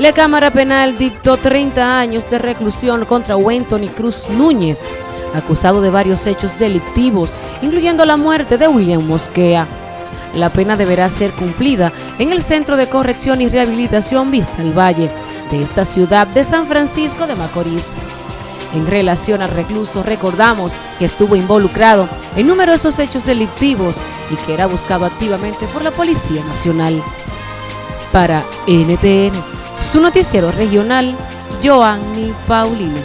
La Cámara Penal dictó 30 años de reclusión contra Wenton y Cruz Núñez, acusado de varios hechos delictivos, incluyendo la muerte de William Mosquea. La pena deberá ser cumplida en el Centro de Corrección y Rehabilitación Vista al Valle de esta ciudad de San Francisco de Macorís. En relación al recluso, recordamos que estuvo involucrado en numerosos hechos delictivos y que era buscado activamente por la Policía Nacional. Para NTN, su noticiero regional, Joanny Paulino.